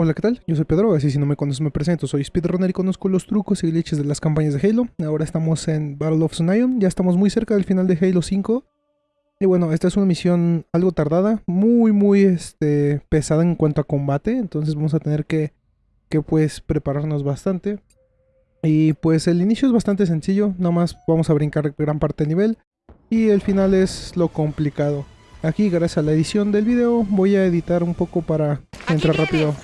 Hola, ¿qué tal? Yo soy Pedro, así si no me conoces me presento, soy speedrunner y conozco los trucos y glitches de las campañas de Halo. Ahora estamos en Battle of Zion, ya estamos muy cerca del final de Halo 5. Y bueno, esta es una misión algo tardada, muy muy este, pesada en cuanto a combate, entonces vamos a tener que, que pues prepararnos bastante. Y pues el inicio es bastante sencillo, nada más vamos a brincar gran parte del nivel y el final es lo complicado. Aquí gracias a la edición del video voy a editar un poco para entrar rápido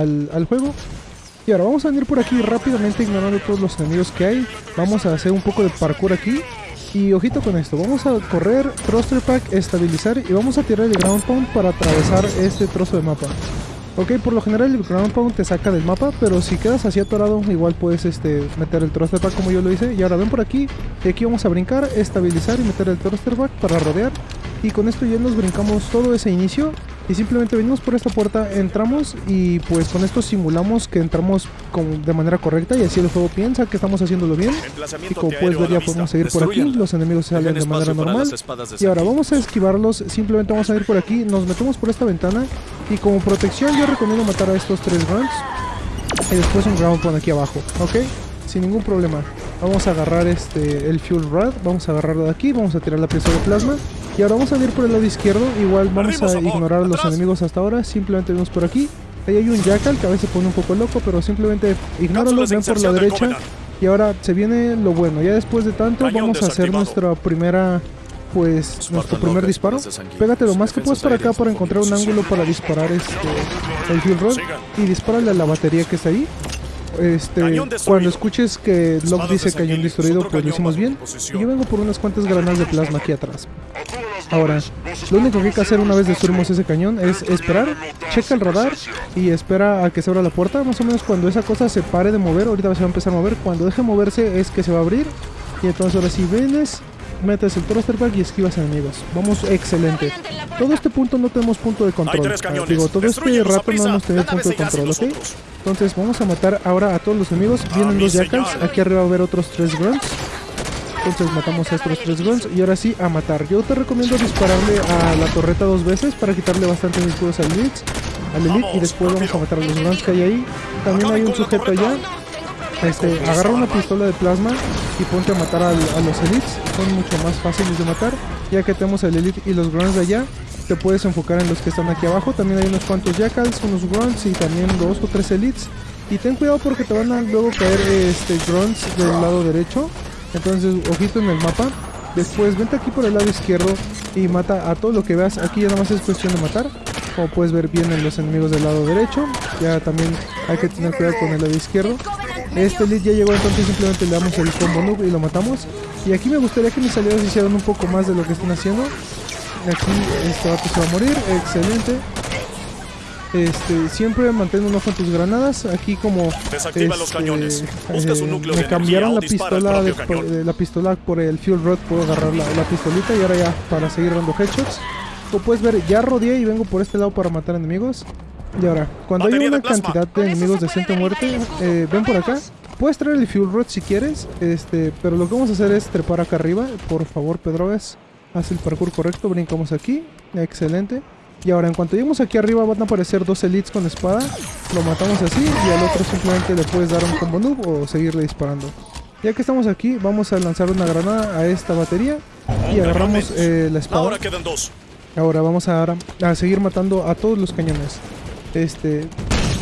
al, juego. Y ahora vamos a venir por aquí rápidamente ignorando todos los enemigos que hay. Vamos a hacer un poco de parkour aquí. Y ojito con esto, vamos a correr, thruster pack, estabilizar y vamos a tirar el ground pound para atravesar este trozo de mapa. Ok, por lo general el ground pound te saca del mapa, pero si quedas así atorado, igual puedes este, meter el thruster pack como yo lo hice. Y ahora ven por aquí, y aquí vamos a brincar, estabilizar y meter el thruster pack para rodear. Y con esto ya nos brincamos todo ese inicio y simplemente venimos por esta puerta, entramos y pues con esto simulamos que entramos de manera correcta y así el juego piensa que estamos haciéndolo bien. Y como puedes ver ya podemos seguir por aquí, los enemigos salen de manera normal. Y ahora vamos a esquivarlos, simplemente vamos a ir por aquí, nos metemos por esta ventana y como protección yo recomiendo matar a estos tres grunts y después un ground por aquí abajo, ¿ok? Sin ningún problema. Vamos a agarrar este el fuel rod, vamos a agarrarlo de aquí, vamos a tirar la pieza de plasma y ahora vamos a ir por el lado izquierdo, igual vamos a ignorar a los enemigos hasta ahora, simplemente vemos por aquí. Ahí hay un jackal que a veces pone un poco loco, pero simplemente ignóralo, ven por la derecha. Y ahora se viene lo bueno, ya después de tanto vamos a hacer nuestra primera, pues, nuestro primer disparo. Pégate lo más que puedas para acá para encontrar un ángulo para disparar este, el fuel rod. Y dispárale a la batería que está ahí. Este, cuando escuches que Locke dice cañón destruido, pues lo hicimos bien. Y yo vengo por unas cuantas granadas de plasma aquí atrás. Ahora, lo único que hay que hacer una vez destruimos ese cañón es esperar, checa el radar y espera a que se abra la puerta. Más o menos cuando esa cosa se pare de mover, ahorita se va a empezar a mover. Cuando deje moverse es que se va a abrir. Y entonces ahora sí vienes, metes el thruster pack y esquivas enemigos. Vamos, excelente. Todo este punto no tenemos punto de control. Ah, digo, todo este rato no hemos tenido punto de control, ¿ok? Entonces vamos a matar ahora a todos los enemigos. Vienen dos jackals. Aquí arriba va a haber otros tres grunts. Entonces matamos a estos tres guns y ahora sí a matar. Yo te recomiendo dispararle a la torreta dos veces para quitarle bastante escudos al al elite y después vamos a matar a los guns que hay ahí. También hay un sujeto allá. Este, agarra una pistola de plasma y ponte a matar a, los elites. Son mucho más fáciles de matar. Ya que tenemos el elite y los grunts de allá, te puedes enfocar en los que están aquí abajo. También hay unos cuantos jackals, unos grunts y también dos o tres elites. Y ten cuidado porque te van a luego caer este, grunts del lado derecho entonces, ojito en el mapa. Después, vente aquí por el lado izquierdo y mata a todo lo que veas. Aquí ya nada más es cuestión de matar. Como puedes ver, vienen los enemigos del lado derecho. Ya también hay que tener cuidado con el lado izquierdo. Este lead ya llegó, entonces simplemente le damos el combo noob y lo matamos. Y aquí me gustaría que mis aliados hicieran un poco más de lo que están haciendo. Aquí este vato se va a morir, excelente. Este, siempre mantén un ojo en tus granadas. Aquí como este, eh, me cambiaron la pistola de, la pistola por el fuel rod, puedo agarrar la, pistolita y ahora ya para seguir dando headshots. Como puedes ver, ya rodeé y vengo por este lado para matar enemigos. Y ahora, cuando hay una cantidad de enemigos de centro muerte, eh, ven por acá. Puedes traer el fuel rod si quieres, este, pero lo que vamos a hacer es trepar acá arriba. Por favor, Pedrogas, haz el parkour correcto. Brincamos aquí. Excelente. Y ahora en cuanto lleguemos aquí arriba van a aparecer dos elites con espada. Lo matamos así y al otro simplemente le puedes dar un combo noob o seguirle disparando. Ya que estamos aquí, vamos a lanzar una granada a esta batería y agarramos eh, la espada. Ahora quedan dos. Ahora vamos a, a seguir matando a todos los cañones. Este,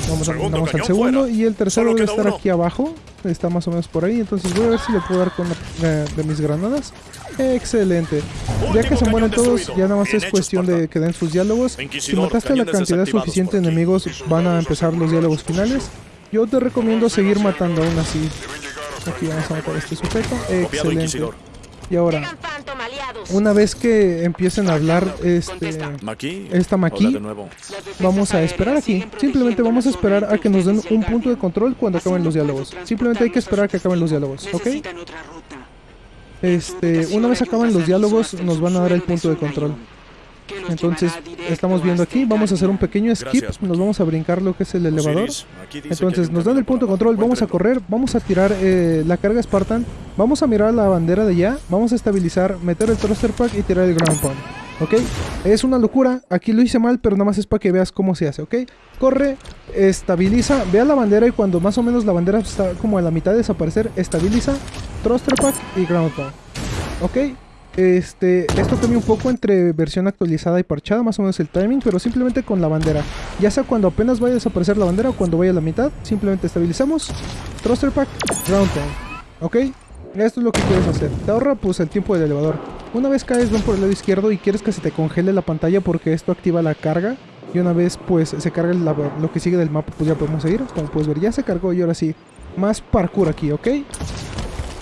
vamos, a, vamos al segundo y el tercero debe estar aquí abajo. Está más o menos por ahí, entonces voy a ver si le puedo dar con de mis granadas. Excelente. Ya que se mueren todos, ya nada más es cuestión de que den sus diálogos. Si mataste la cantidad suficiente de enemigos, van a empezar los diálogos finales. Yo te recomiendo seguir matando aún así. Aquí vamos a matar a este sujeto. Excelente. Y ahora, una vez que empiecen a hablar este, esta Maki, vamos a esperar aquí. Simplemente vamos a esperar a que nos den un punto de control cuando acaben los diálogos. Simplemente hay que esperar a que acaben los diálogos, ¿ok? Este, una vez acaban los diálogos, nos van a dar el punto de control. Entonces, estamos viendo aquí, vamos a hacer un pequeño skip, nos vamos a brincar lo que es el elevador. Entonces, nos dan el punto de control, vamos a correr, vamos a tirar eh, la carga Spartan, vamos a mirar la bandera de allá, vamos a estabilizar, meter el thruster pack y tirar el ground pound. ¿ok? Es una locura, aquí lo hice mal, pero nada más es para que veas cómo se hace, ¿ok? Corre, estabiliza, vea la bandera y cuando más o menos la bandera está como a la mitad de desaparecer, estabiliza, thruster pack y ground pound, ¿ok? Este, esto cambia un poco entre versión actualizada y parchada, más o menos el timing, pero simplemente con la bandera. Ya sea cuando apenas vaya a desaparecer la bandera o cuando vaya a la mitad, simplemente estabilizamos, thruster pack, ground pound, ¿ok? Esto es lo que quieres hacer. Te ahorra pues el tiempo del elevador. Una vez caes ven por el lado izquierdo y quieres que se te congele la pantalla porque esto activa la carga. Y una vez pues se carga lo que sigue del mapa pues ya podemos seguir. Como puedes ver ya se cargó y ahora sí. Más parkour aquí, ¿ok?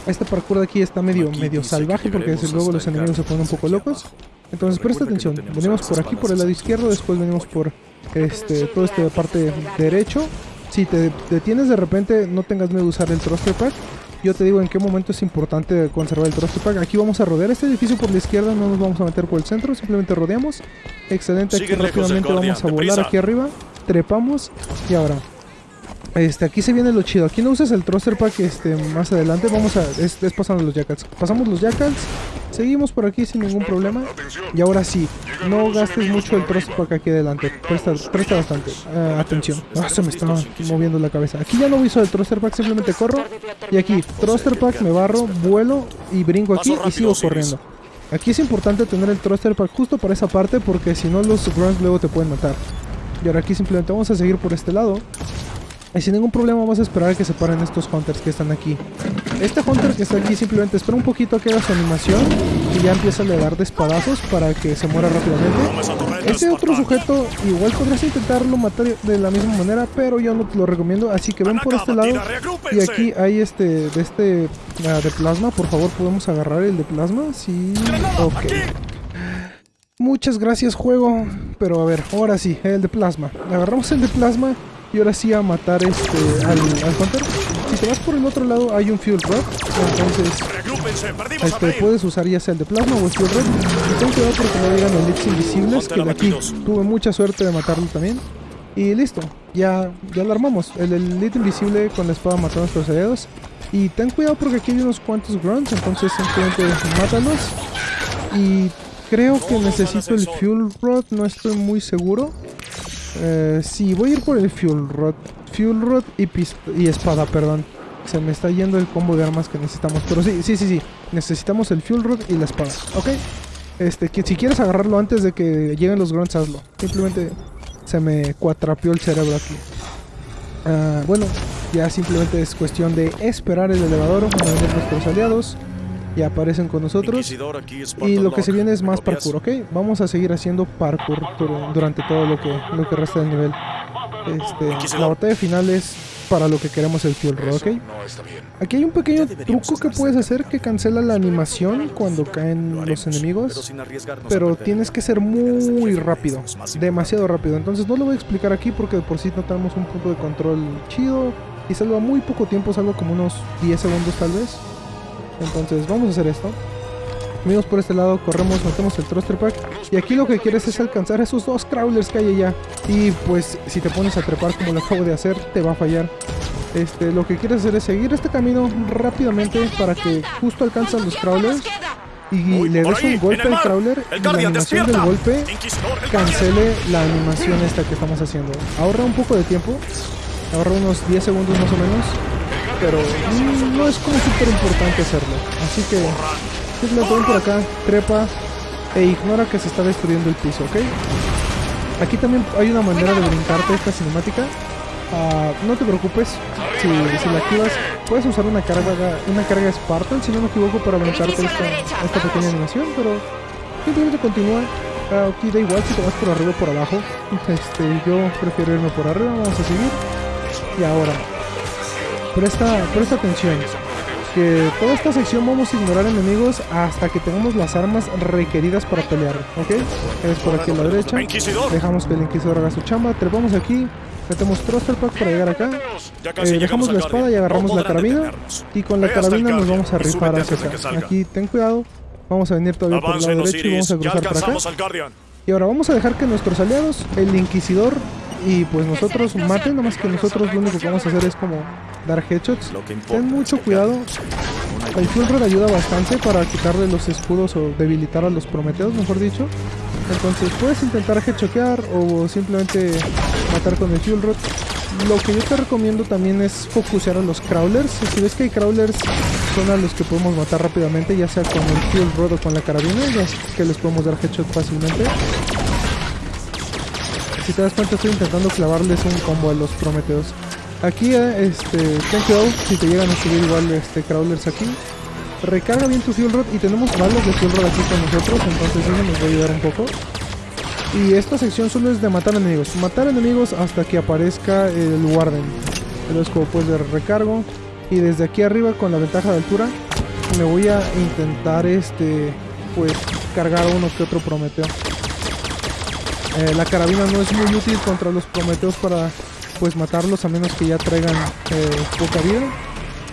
Este parkour de aquí está medio, medio salvaje porque desde luego los enemigos se ponen un poco locos. Entonces presta atención. Venimos por aquí por el lado izquierdo, después venimos por este todo este parte derecho. Si te detienes de repente no tengas miedo de usar el thruster pack yo te digo en qué momento es importante conservar el thruster pack. Aquí vamos a rodear este edificio por la izquierda, no nos vamos a meter por el centro, simplemente rodeamos. Excelente, aquí rápidamente vamos a volar aquí arriba, trepamos y ahora este, aquí se viene lo chido. Aquí no uses el thruster pack este, más adelante. Vamos a... Es, pasando los jackals. Pasamos los jackals. Seguimos por aquí sin ningún problema. Y ahora sí, no gastes mucho el thruster pack aquí adelante. Presta, presta bastante. Uh, atención. Ah, se me está moviendo la cabeza. Aquí ya no uso el thruster pack, simplemente corro. Y aquí, thruster pack, me barro, vuelo y brinco aquí y sigo corriendo. Aquí es importante tener el thruster pack justo para esa parte porque si no los grunts luego te pueden matar. Y ahora aquí simplemente vamos a seguir por este lado. Y sin ningún problema vamos a esperar a que se paren estos hunters que están aquí. Este hunter que está aquí simplemente espera un poquito a que haga su animación y ya empieza a le dar de espadazos para que se muera rápidamente. Ese otro sujeto igual podrías intentarlo matar de la misma manera, pero yo no te lo recomiendo, así que ven por este lado. Y aquí hay este de este ah, de plasma, por favor, ¿podemos agarrar el de plasma? Sí, ok. Muchas gracias juego, pero a ver, ahora sí, el de plasma. Agarramos el de plasma y ahora sí a matar este al, Hunter. Si te vas por el otro lado hay un Fuel Rod. Entonces este, puedes usar ya sea el de plasma o el Fuel Rod. Y ten cuidado porque no llegan elites invisibles. Que de aquí tuve mucha suerte de matarlo también. Y listo, ya, ya lo armamos. El Elite Invisible con la espada mató a nuestros aliados. Y ten cuidado porque aquí hay unos cuantos grunts, entonces simplemente mátalos. Y creo que necesito el Fuel Rod, no estoy muy seguro. Eh, sí, voy a ir por el Fuel Rod. Fuel Rod y, espada, perdón. Se me está yendo el combo de armas que necesitamos. Pero sí, sí, sí, sí. Necesitamos el Fuel Rod y la espada. ¿Ok? Este, que si quieres agarrarlo antes de que lleguen los grunts, hazlo. Simplemente se me cuatrapeó el cerebro aquí. Ah, bueno, ya simplemente es cuestión de esperar el elevador a venir nuestros aliados y aparecen con nosotros. Y lo que se viene es más parkour, ¿ok? Vamos a seguir haciendo parkour durante todo lo que, lo que resta del nivel. Este, la batalla final es para lo que queremos el Fuel Rod, ¿ok? Aquí hay un pequeño truco que puedes hacer que cancela la animación cuando caen los enemigos, pero tienes que ser muy rápido, demasiado rápido. Entonces no lo voy a explicar aquí porque por sí no tenemos un punto de control chido y salva muy poco tiempo, salvo como unos 10 segundos tal vez. Entonces vamos a hacer esto. Venimos por este lado, corremos, metemos el thruster pack. Y aquí lo que quieres es alcanzar esos dos crawlers que hay allá. Y pues si te pones a trepar como lo acabo de hacer, te va a fallar. Este, lo que quieres hacer es seguir este camino rápidamente para que justo alcanzan los crawlers y le des un golpe al crawler y la animación del golpe cancele la animación esta que estamos haciendo. Ahorra un poco de tiempo, ahorra unos 10 segundos más o menos pero no es como súper importante hacerlo. Así que simplemente ven por acá, trepa e ignora que se está destruyendo el piso, ¿ok? Aquí también hay una manera de brincarte esta cinemática. Uh, no te preocupes, si, si, la activas, puedes usar una carga una carga Spartan, si no me equivoco, para brincarte esta, esta pequeña animación, pero simplemente continúa. Uh, aquí da igual si te vas por arriba o por abajo. Este, yo prefiero irme por arriba, vamos a seguir. Y ahora, presta, presta atención. Que toda esta sección vamos a ignorar enemigos hasta que tengamos las armas requeridas para pelear, ¿ok? Es por aquí a la derecha. Dejamos que el Inquisidor haga su chamba. Trepamos aquí. Metemos Thruster Pack para llegar acá. Eh, dejamos la espada y agarramos la carabina. Y con la carabina nos vamos a rifar hacia acá. Aquí ten cuidado. Vamos a venir todavía por el lado derecho y vamos a cruzar para acá. Y ahora vamos a dejar que nuestros aliados, el Inquisidor y pues nosotros maten, nada más que nosotros lo único que vamos a hacer es como dar headshots. Ten mucho cuidado. El Fuel ayuda bastante para quitarle los escudos o debilitar a los Prometeos, mejor dicho. Entonces puedes intentar headshottear o simplemente matar con el fuel rod. Lo que yo te recomiendo también es focusear a los crawlers. Si ves que hay crawlers son a los que podemos matar rápidamente, ya sea con el fuel rod o con la carabina, ya que les podemos dar headshot fácilmente. Si te das cuenta estoy intentando clavarles un combo a los prometeos. Aquí, eh, este, ten cuidado si te llegan a subir igual este crawlers aquí. Recarga bien tu fuel rod y tenemos balas de fuel rod aquí con nosotros, entonces eso nos va a ayudar un poco. Y esta sección solo es de matar enemigos. Matar enemigos hasta que aparezca el Warden. Entonces como puedes ver recargo. Y desde aquí arriba con la ventaja de altura me voy a intentar este pues cargar uno que otro Prometeo. Eh, la carabina no es muy útil contra los Prometeos para pues matarlos a menos que ya traigan eh, poca vida.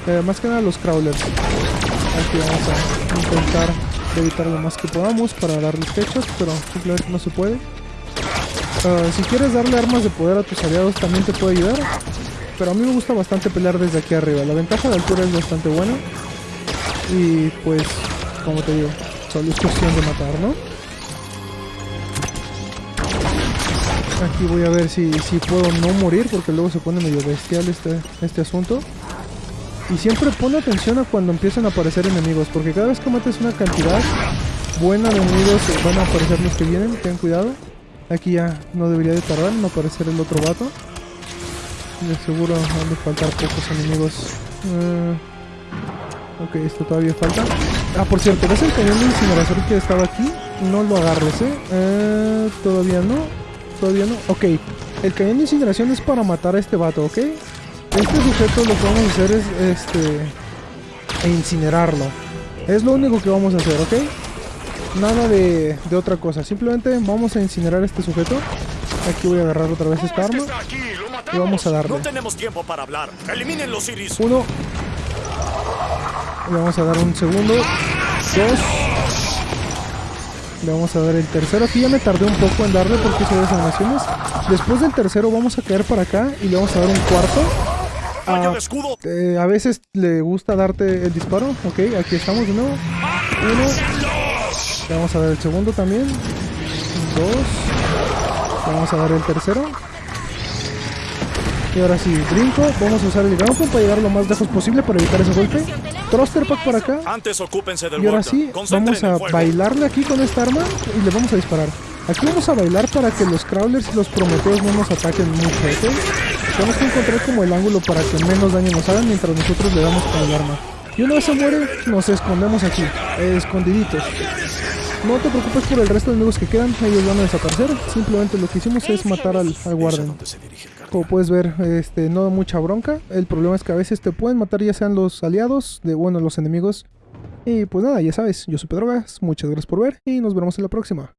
Eh, más que nada los crawlers. Aquí vamos a intentar evitar lo más que podamos para darles hechos, pero simplemente no se puede. Uh, si quieres darle armas de poder a tus aliados también te puede ayudar, pero a mí me gusta bastante pelear desde aquí arriba. La ventaja de altura es bastante buena y pues, como te digo, solo es cuestión de matar, ¿no? Aquí voy a ver si, si puedo no morir porque luego se pone medio bestial este, este asunto. Y siempre pon atención a cuando empiezan a aparecer enemigos, porque cada vez que mates una cantidad buena de enemigos van a aparecer los que vienen, ten cuidado. Aquí ya no debería de tardar en aparecer el otro vato. De seguro van a faltar pocos enemigos. Uh, ok, esto todavía falta. Ah, por cierto, ¿ves el cañón de incineración que estaba aquí? No lo agarres, ¿eh? eh todavía no. Todavía no. Ok, el cañón de incineración es para matar a este vato, ¿ok? Este sujeto lo que vamos a hacer es este incinerarlo. Es lo único que vamos a hacer, ¿ok? Nada de, de otra cosa. Simplemente vamos a incinerar a este sujeto. Aquí voy a agarrar otra vez esta arma. Y vamos a darle. No tenemos tiempo para hablar. Eliminen los iris. Uno. Le vamos a dar un segundo. Dos. Le vamos a dar el tercero. Aquí ya me tardé un poco en darle porque hice dos animaciones. Después del tercero vamos a caer para acá y le vamos a dar un cuarto. Ah. Eh, a veces le gusta darte el disparo. Ok, aquí estamos de nuevo. Uno. Le vamos a dar el segundo también. Dos. Le vamos a dar el tercero. Y ahora sí, brinco. Vamos a usar el ground para llegar lo más lejos posible para evitar ese golpe. Thruster pack para acá. Antes ocúpense del y ahora sí, vamos a bailarle aquí con esta arma y le vamos a disparar. Aquí vamos a bailar para que los crawlers y los prometeos no nos ataquen mucho, ¿ok? Tenemos que encontrar como el ángulo para que menos daño nos hagan mientras nosotros le damos con el arma. Y una vez se muere, nos escondemos aquí, escondiditos. No te preocupes por el resto de enemigos que quedan, ellos van a desaparecer. Simplemente lo que hicimos es matar al, al guardian. Como puedes ver, este, no mucha bronca. El problema es que a veces te pueden matar ya sean los aliados, de bueno, los enemigos. Y pues nada, ya sabes, yo soy Pedrogas, muchas gracias por ver y nos vemos en la próxima.